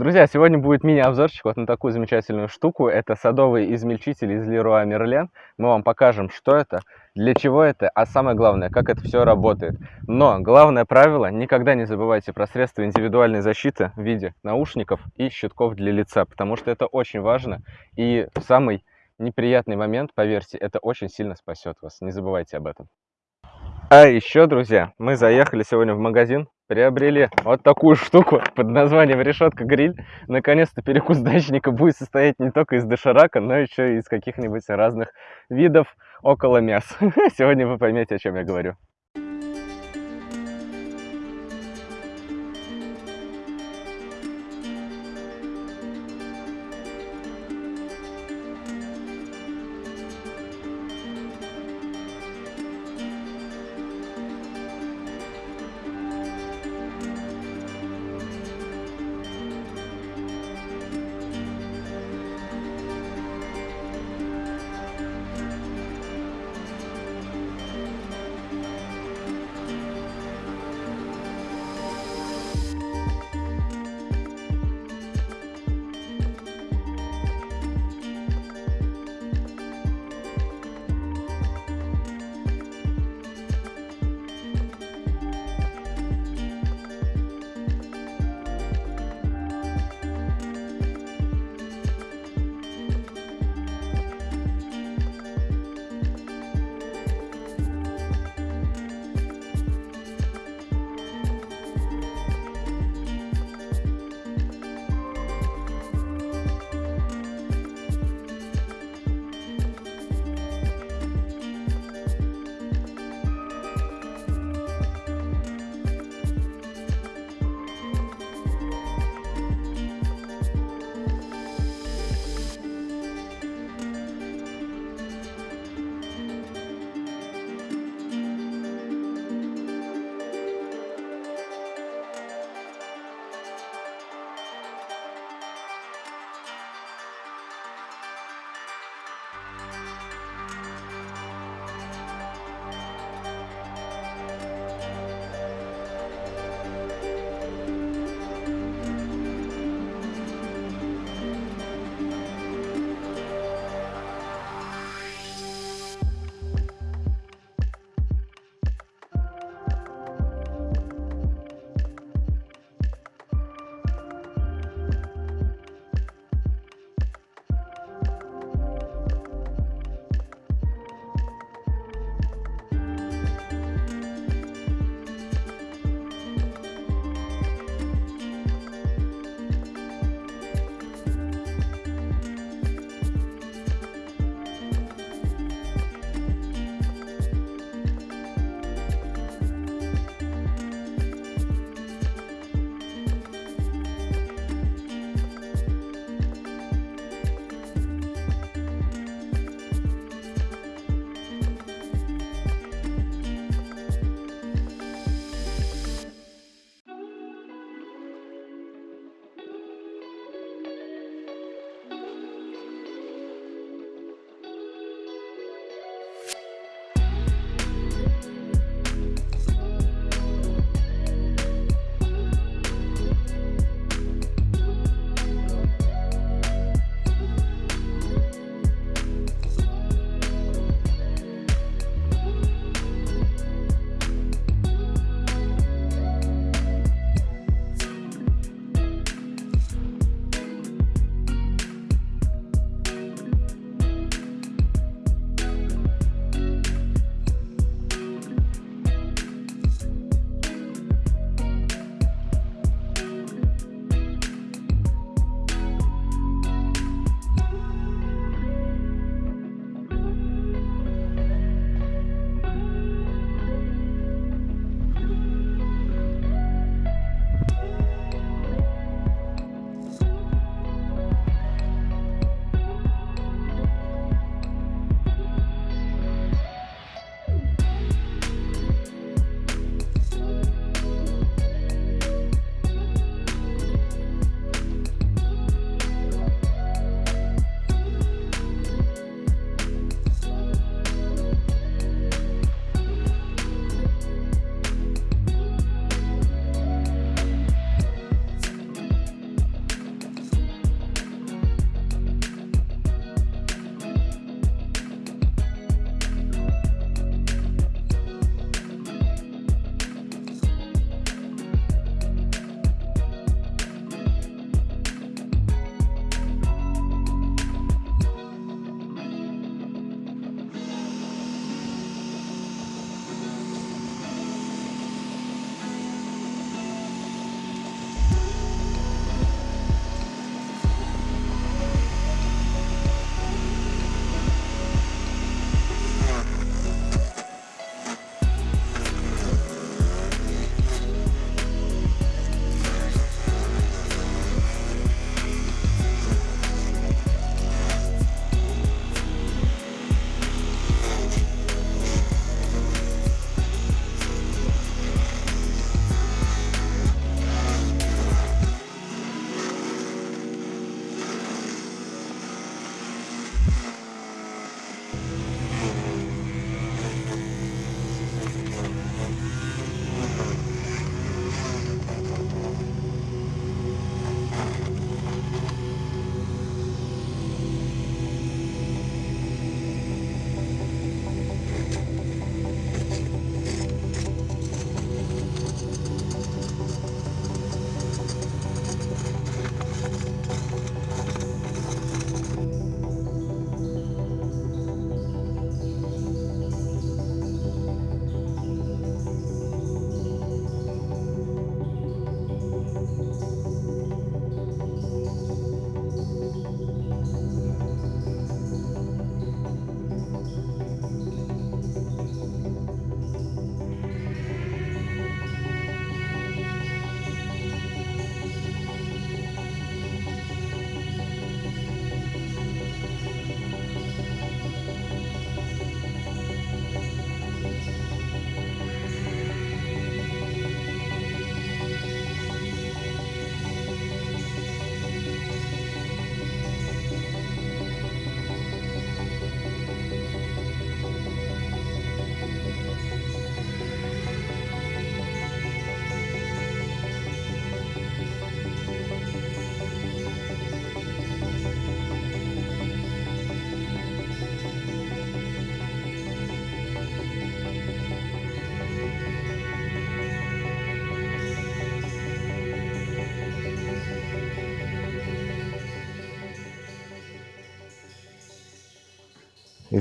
Друзья, сегодня будет мини-обзорчик вот на такую замечательную штуку. Это садовый измельчитель из Leroy Merlin. Мы вам покажем, что это, для чего это, а самое главное, как это все работает. Но главное правило, никогда не забывайте про средства индивидуальной защиты в виде наушников и щитков для лица, потому что это очень важно. И самый неприятный момент, поверьте, это очень сильно спасет вас. Не забывайте об этом. А еще, друзья, мы заехали сегодня в магазин, приобрели вот такую штуку под названием решетка гриль. Наконец-то перекус дачника будет состоять не только из доширака, но еще и из каких-нибудь разных видов около мяс. Сегодня вы поймете, о чем я говорю.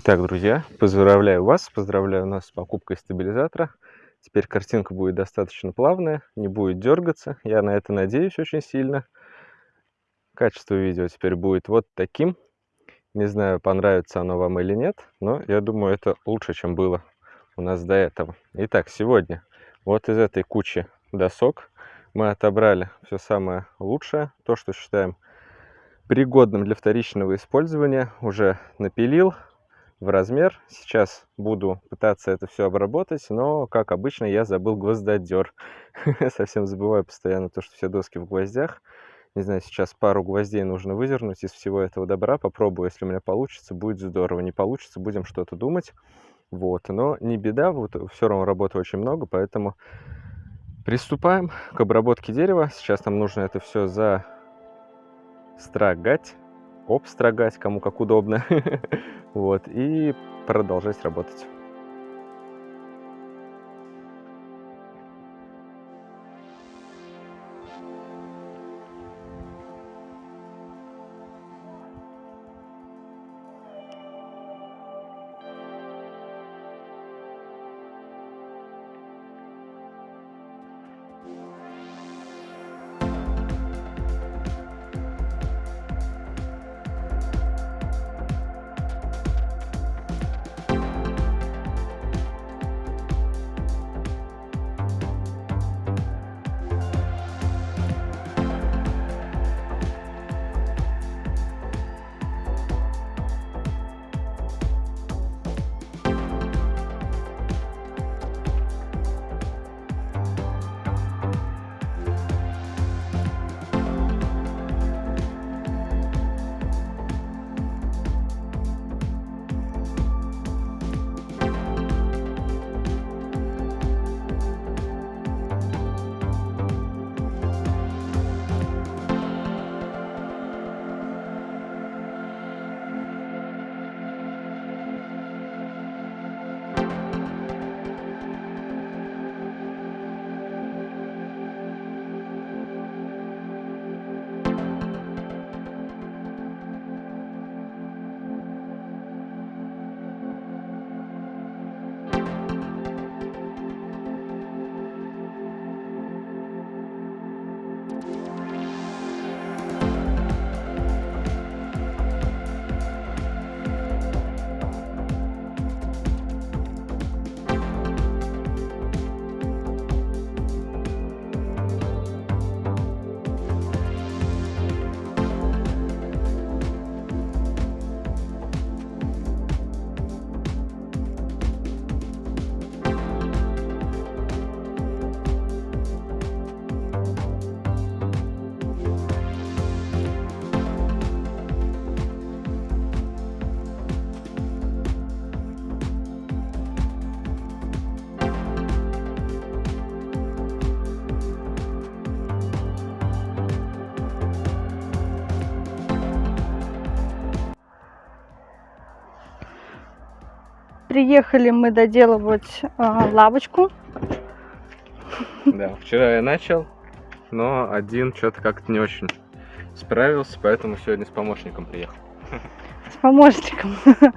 Итак, друзья, поздравляю вас, поздравляю нас с покупкой стабилизатора. Теперь картинка будет достаточно плавная, не будет дергаться. Я на это надеюсь очень сильно. Качество видео теперь будет вот таким. Не знаю, понравится оно вам или нет, но я думаю, это лучше, чем было у нас до этого. Итак, сегодня вот из этой кучи досок мы отобрали все самое лучшее, то, что считаем пригодным для вторичного использования. Уже напилил в размер. Сейчас буду пытаться это все обработать, но, как обычно, я забыл гвоздодер. Совсем забываю постоянно то, что все доски в гвоздях. Не знаю, сейчас пару гвоздей нужно выдернуть из всего этого добра. Попробую, если у меня получится, будет здорово. Не получится, будем что-то думать. Вот, но не беда, вот все равно работы очень много, поэтому приступаем к обработке дерева. Сейчас нам нужно это все застрогать, обстрогать, кому как удобно. Вот, и продолжать работать. Приехали мы доделывать э, лавочку. Да, вчера я начал, но один что-то как-то не очень справился, поэтому сегодня с помощником приехал. С помощником.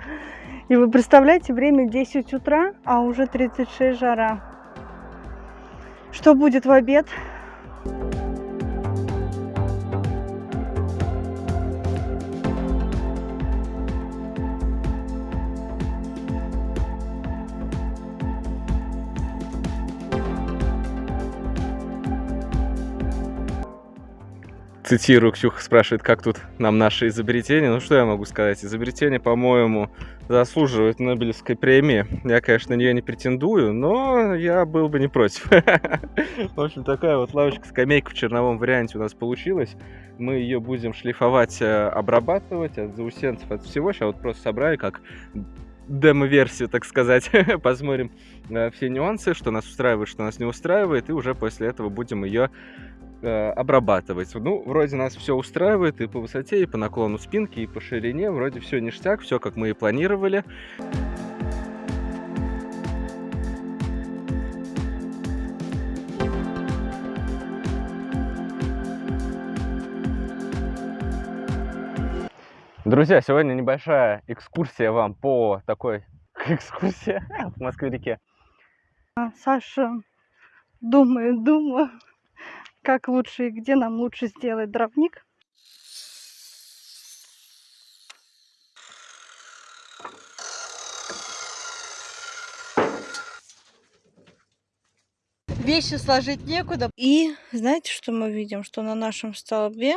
И вы представляете, время 10 утра, а уже 36 жара. Что будет в обед? Цитирую, Ксюха спрашивает, как тут нам наше изобретение. Ну, что я могу сказать? Изобретение, по-моему, заслуживает Нобелевской премии. Я, конечно, на нее не претендую, но я был бы не против. В общем, такая вот лавочка-скамейка в черновом варианте у нас получилась. Мы ее будем шлифовать, э, обрабатывать от заусенцев, от всего. Сейчас вот просто собрали как демо-версию, так сказать. Посмотрим э, все нюансы, что нас устраивает, что нас не устраивает, и уже после этого будем ее э, обрабатывать. Ну, вроде нас все устраивает и по высоте, и по наклону спинки, и по ширине. Вроде все ништяк, все как мы и планировали. Друзья, сегодня небольшая экскурсия вам по такой экскурсии в Москве-реке. А, Саша думает, думаю, как лучше и где нам лучше сделать дровник. Вещи сложить некуда. И знаете, что мы видим? Что на нашем столбе